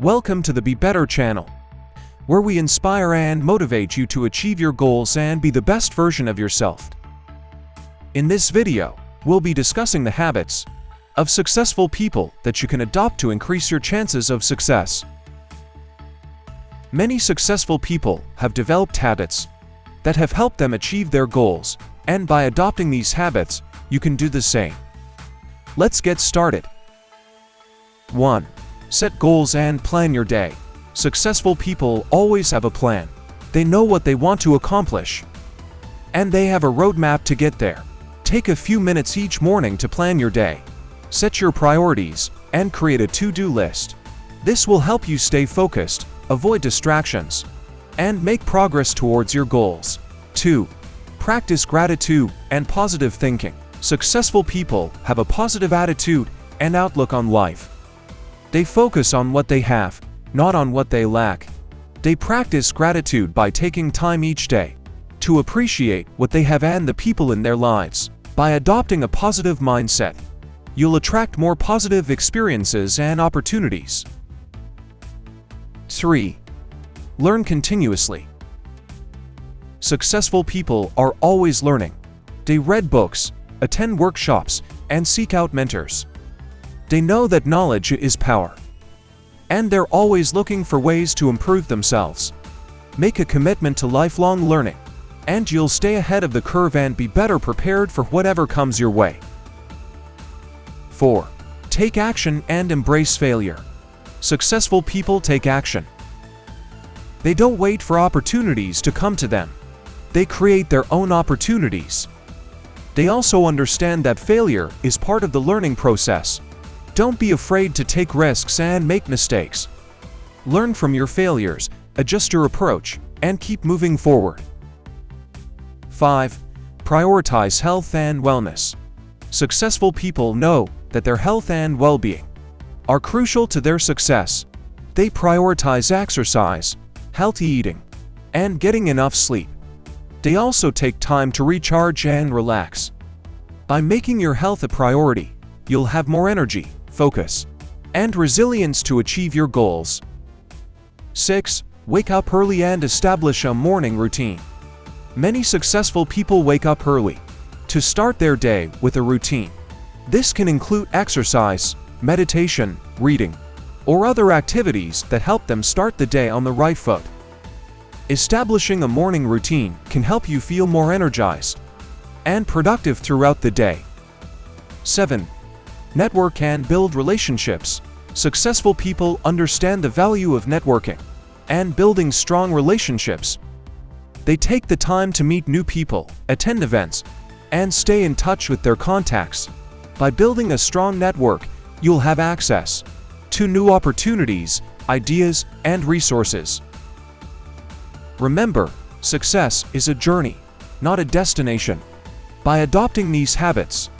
Welcome to the Be Better channel, where we inspire and motivate you to achieve your goals and be the best version of yourself. In this video, we'll be discussing the habits of successful people that you can adopt to increase your chances of success. Many successful people have developed habits that have helped them achieve their goals, and by adopting these habits, you can do the same. Let's get started. 1. Set goals and plan your day. Successful people always have a plan. They know what they want to accomplish. And they have a roadmap to get there. Take a few minutes each morning to plan your day. Set your priorities and create a to-do list. This will help you stay focused, avoid distractions, and make progress towards your goals. 2. Practice gratitude and positive thinking. Successful people have a positive attitude and outlook on life. They focus on what they have, not on what they lack. They practice gratitude by taking time each day to appreciate what they have and the people in their lives. By adopting a positive mindset, you'll attract more positive experiences and opportunities. 3. Learn continuously. Successful people are always learning. They read books, attend workshops, and seek out mentors. They know that knowledge is power. And they're always looking for ways to improve themselves. Make a commitment to lifelong learning, and you'll stay ahead of the curve and be better prepared for whatever comes your way. 4. Take action and embrace failure. Successful people take action. They don't wait for opportunities to come to them. They create their own opportunities. They also understand that failure is part of the learning process. Don't be afraid to take risks and make mistakes. Learn from your failures, adjust your approach, and keep moving forward. 5. Prioritize health and wellness. Successful people know that their health and well-being are crucial to their success. They prioritize exercise, healthy eating, and getting enough sleep. They also take time to recharge and relax. By making your health a priority, you'll have more energy, focus, and resilience to achieve your goals. 6. Wake up early and establish a morning routine. Many successful people wake up early to start their day with a routine. This can include exercise, meditation, reading, or other activities that help them start the day on the right foot. Establishing a morning routine can help you feel more energized and productive throughout the day. 7 network and build relationships. Successful people understand the value of networking and building strong relationships. They take the time to meet new people, attend events, and stay in touch with their contacts. By building a strong network, you'll have access to new opportunities, ideas, and resources. Remember, success is a journey, not a destination. By adopting these habits,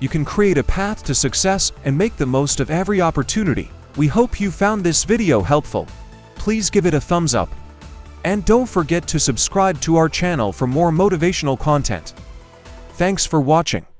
you can create a path to success and make the most of every opportunity. We hope you found this video helpful. Please give it a thumbs up. And don't forget to subscribe to our channel for more motivational content. Thanks for watching.